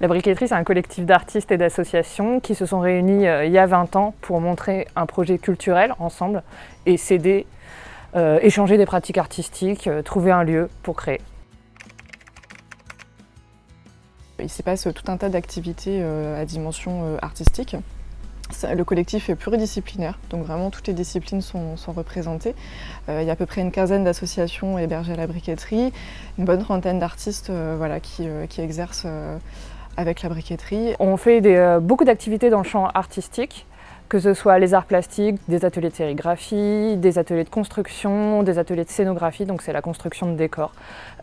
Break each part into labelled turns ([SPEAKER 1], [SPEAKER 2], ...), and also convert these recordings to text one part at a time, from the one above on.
[SPEAKER 1] La briqueterie, c'est un collectif d'artistes et d'associations qui se sont réunis euh, il y a 20 ans pour montrer un projet culturel ensemble et s'aider, euh, échanger des pratiques artistiques, euh, trouver un lieu pour créer.
[SPEAKER 2] Il s'y passe tout un tas d'activités à dimension artistique. Le collectif est pluridisciplinaire, donc vraiment toutes les disciplines sont, représentées. il y a à peu près une quinzaine d'associations hébergées à la briqueterie, une bonne trentaine d'artistes voilà, qui, qui, exercent avec la briqueterie.
[SPEAKER 1] On fait euh, beaucoup d'activités dans le champ artistique, que ce soit les arts plastiques, des ateliers de sérigraphie, des ateliers de construction, des ateliers de scénographie, donc c'est la construction de décors,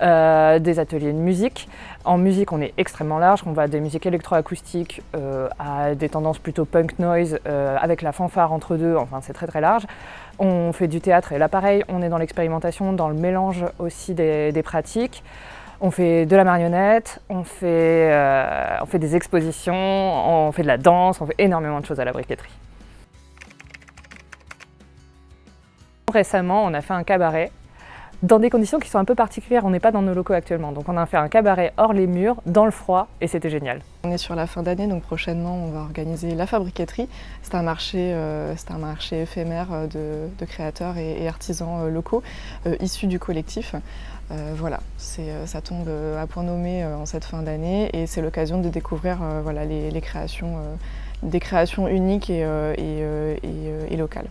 [SPEAKER 1] euh, des ateliers de musique. En musique, on est extrêmement large, on va des musiques électroacoustiques euh, à des tendances plutôt punk noise, avec la fanfare entre deux, enfin c'est très très large. On fait du théâtre et là pareil, on est dans l'expérimentation, dans le mélange aussi des pratiques. On fait de la marionnette, on fait, euh, on fait des expositions, on fait de la danse, on fait énormément de choses à la briqueterie. Récemment, on a fait un cabaret dans des conditions qui sont un peu particulières. On n'est pas dans nos locaux actuellement, donc on a fait un cabaret hors les murs, dans le froid, et c'était génial.
[SPEAKER 2] On est sur la fin d'année, donc prochainement on va organiser la fabriqueterie. C'est un, marché, euh, un marché éphémère euh, de, créateurs et, artisans locaux issus du collectif. Euh, voilà, euh, ça tombe euh, à point nommé en cette fin d'année et c'est l'occasion de découvrir les, créations, des créations uniques et, locales.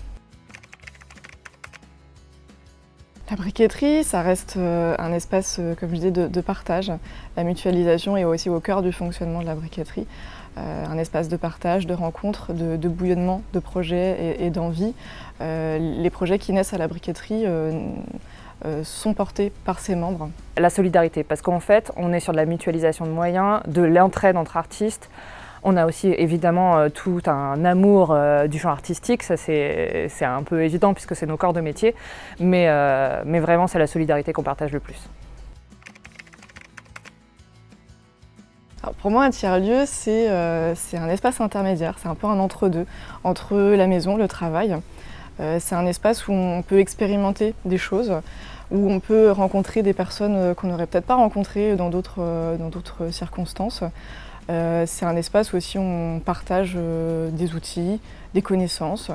[SPEAKER 2] La briqueterie, ça reste un espace, comme je disais, de, partage. La mutualisation est aussi au cœur du fonctionnement de la briqueterie. un espace de partage, de rencontres, de, bouillonnement de projets et, d'envie. les projets qui naissent à la briqueterie euh, sont portés par ses membres
[SPEAKER 1] La solidarité, parce qu'en fait, on est sur de la mutualisation de moyens, de l'entraide entre artistes. On a aussi évidemment euh, tout un amour euh, du champ artistique, ça c'est un peu évident puisque c'est nos corps de métier, mais, mais vraiment c'est la solidarité qu'on partage le plus.
[SPEAKER 2] pour moi, un tiers-lieu, c'est un espace intermédiaire, c'est un peu un entre-deux, entre la maison, le travail. c'est un espace où on peut expérimenter des choses, où on peut rencontrer des personnes euh, qu'on n'aurait peut-être pas rencontrées dans d'autres euh, circonstances. Euh, c'est un espace où aussi on partage des outils, des connaissances,